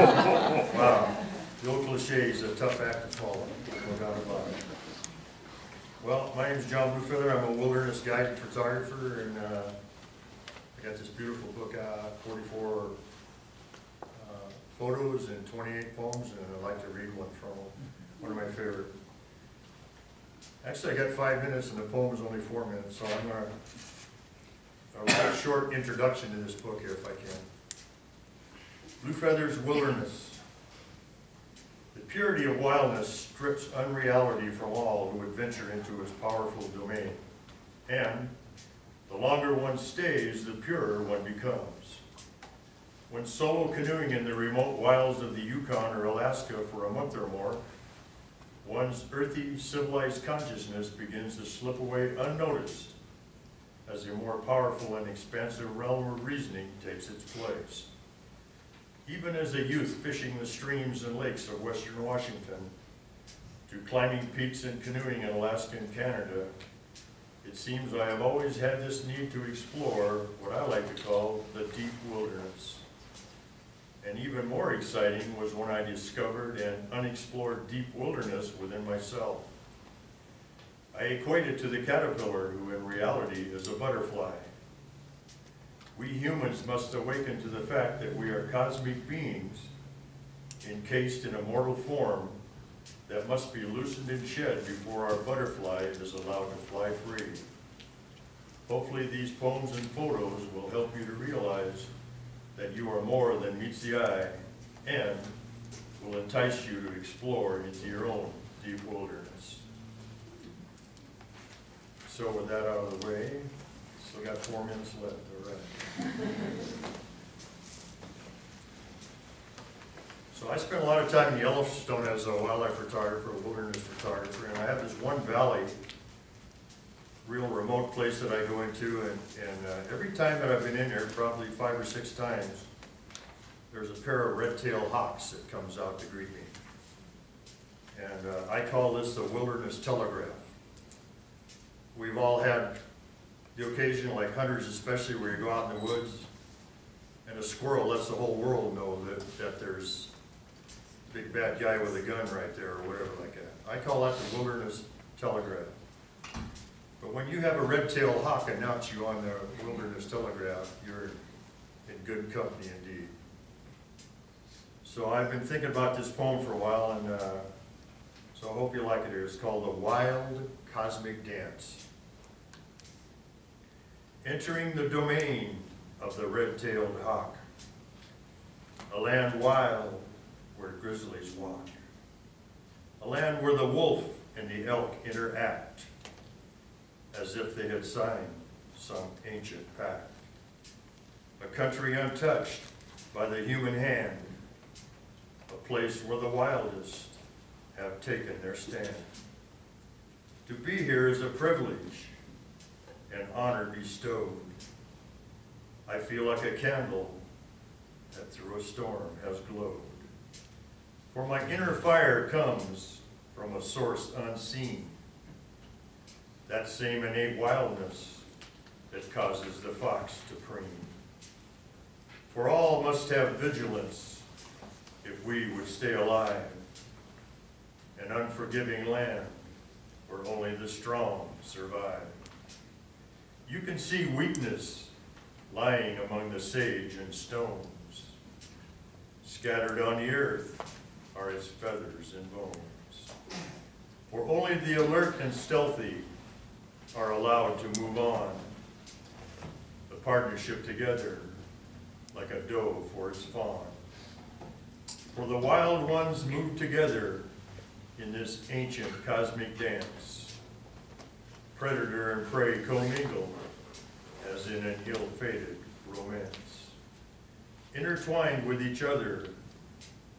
Wow, the old cliche is a tough act to follow, no doubt about it. Well, my name is John Bluefeather, I'm a wilderness guide and photographer, and, uh, I got this beautiful book out, forty-four, uh, photos and twenty-eight poems, and I'd like to read one from them, one of my favorite. Actually, I got five minutes and the poem is only four minutes, so I'm gonna, write a short introduction to this book here if I can. Bluefeather's Wilderness. The purity of wildness strips unreality from all who would venture into its powerful domain. And the longer one stays, the purer one becomes. When solo canoeing in the remote wilds of the Yukon or Alaska for a month or more, one's earthy, civilized consciousness begins to slip away unnoticed as a more powerful and expansive realm of reasoning takes its place. Even as a youth fishing the streams and lakes of western Washington, to climbing peaks and canoeing in Alaska and Canada, it seems I have always had this need to explore what I like to call the deep wilderness. And even more exciting was when I discovered an unexplored deep wilderness within myself. I equate it to the caterpillar, who in reality is a butterfly. We humans must awaken to the fact that we are cosmic beings encased in a mortal form that must be loosened and shed before our butterfly is allowed to fly free. Hopefully these poems and photos will help you to realize that you are more than meets the eye and will entice you to explore into your own deep wilderness. So with that out of the way, still got four minutes left, all right. So I spent a lot of time in Yellowstone as a wildlife photographer, a wilderness photographer, and I have this one valley, real remote place that I go into, and, and uh, every time that I've been in there, probably five or six times, there's a pair of red-tailed hawks that comes out to greet me. And uh, I call this the wilderness telegraph. We've all had the occasion, like hunters especially, where you go out in the woods, and a squirrel lets the whole world know that, that there's a big bad guy with a gun right there, or whatever like that. I call that the wilderness telegraph. But when you have a red-tailed hawk announce you on the wilderness telegraph, you're in good company indeed. So I've been thinking about this poem for a while, and uh, so I hope you like it. It's called The Wild Cosmic Dance. Entering the domain of the red-tailed hawk, a land wild where grizzlies walk, a land where the wolf and the elk interact as if they had signed some ancient pact. A country untouched by the human hand, a place where the wildest have taken their stand. To be here is a privilege, an honor bestowed. I feel like a candle that through a storm has glowed. For my inner fire comes from a source unseen, that same innate wildness that causes the fox to preen. For all must have vigilance if we would stay alive, an unforgiving land where only the strong survive. You can see weakness lying among the sage and stones. Scattered on the earth are his feathers and bones. For only the alert and stealthy are allowed to move on. The partnership together like a doe for its fawn. For the wild ones move together in this ancient cosmic dance. Predator and prey commingle as in an ill-fated romance. Intertwined with each other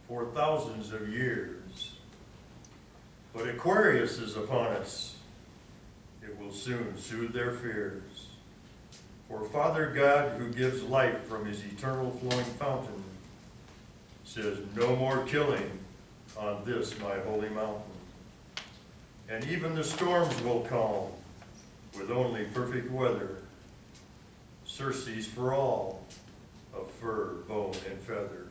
for thousands of years. But Aquarius is upon us. It will soon soothe their fears. For Father God, who gives life from his eternal flowing fountain, says, no more killing on this my holy mountain. And even the storms will calm with only perfect weather. Surcease for all of fur, bone, and feather.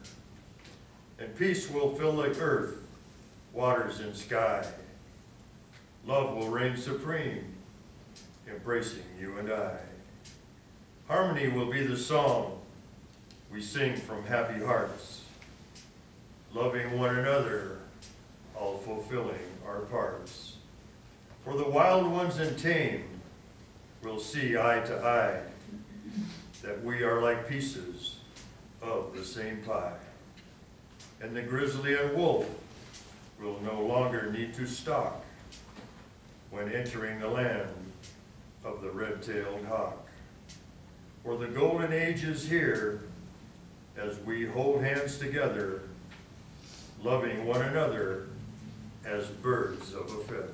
And peace will fill the earth, waters and sky. Love will reign supreme, embracing you and I. Harmony will be the song we sing from happy hearts, loving one another, all fulfilling our parts. For the wild ones and tame will see eye to eye that we are like pieces of the same pie. And the grizzly and wolf will no longer need to stalk when entering the land of the red-tailed hawk. For the golden age is here as we hold hands together, loving one another as birds of a feather.